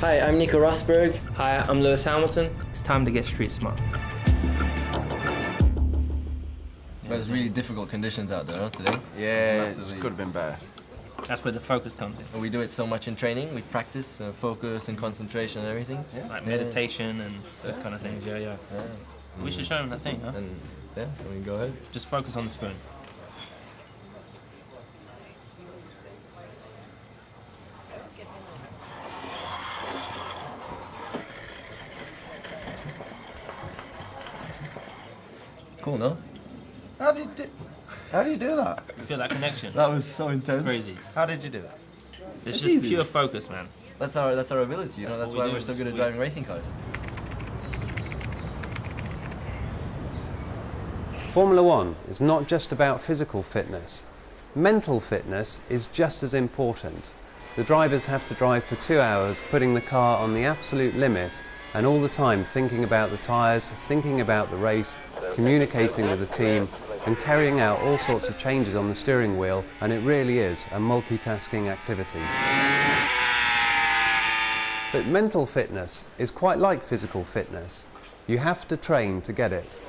Hi, I'm Nico Rosberg. Hi, I'm Lewis Hamilton. It's time to get street smart. But it's really difficult conditions out there today. Yeah, Massively. it could have been better. That's where the focus comes in. And we do it so much in training. We practice uh, focus and concentration and everything. Yeah. Like meditation and those kind of things. Yeah, yeah. We should show them that thing, huh? And yeah, we can go ahead. Just focus on the spoon. Cool, no? How do you do? How do you do that? You feel that connection? That was so intense. Crazy. How did you do it? It's, It's just easy. pure focus, man. That's our that's our ability. You That's know, that's what we why we're so that's good at what we- driving racing cars. Formula One is not just about physical fitness. Mental fitness is just as important. The drivers have to drive for two hours, putting the car on the absolute limit, and all the time thinking about the tyres, thinking about the race, communicating with the team, and carrying out all sorts of changes on the steering wheel, and it really is a multitasking activity. So mental fitness is quite like physical fitness. You have to train to get it.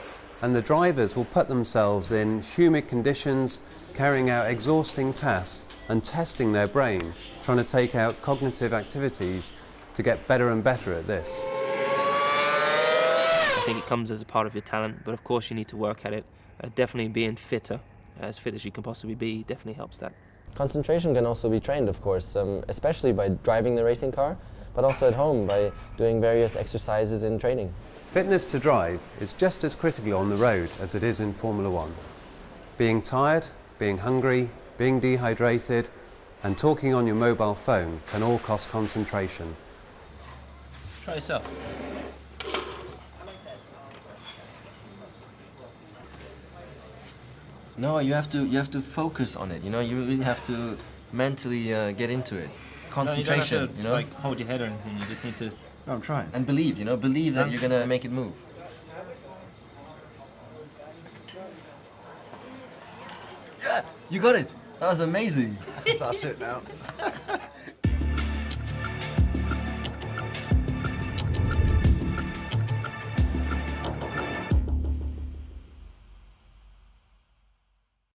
And the drivers will put themselves in humid conditions, carrying out exhausting tasks and testing their brain, trying to take out cognitive activities to get better and better at this. I think it comes as a part of your talent, but of course you need to work at it. Uh, definitely being fitter, as fit as you can possibly be, definitely helps that. Concentration can also be trained, of course, um, especially by driving the racing car, but also at home by doing various exercises in training. Fitness to drive is just as critical on the road as it is in Formula One. Being tired, being hungry, being dehydrated, and talking on your mobile phone can all cost concentration. Try yourself. No, you have to you have to focus on it. You know, you really have to mentally uh, get into it. Concentration, no, you, don't have to, you know, like hold your head or anything. You just need to. No, I'm trying. and believe. You know, believe that you're gonna make it move. Yeah, you got it. That was amazing. That's it now.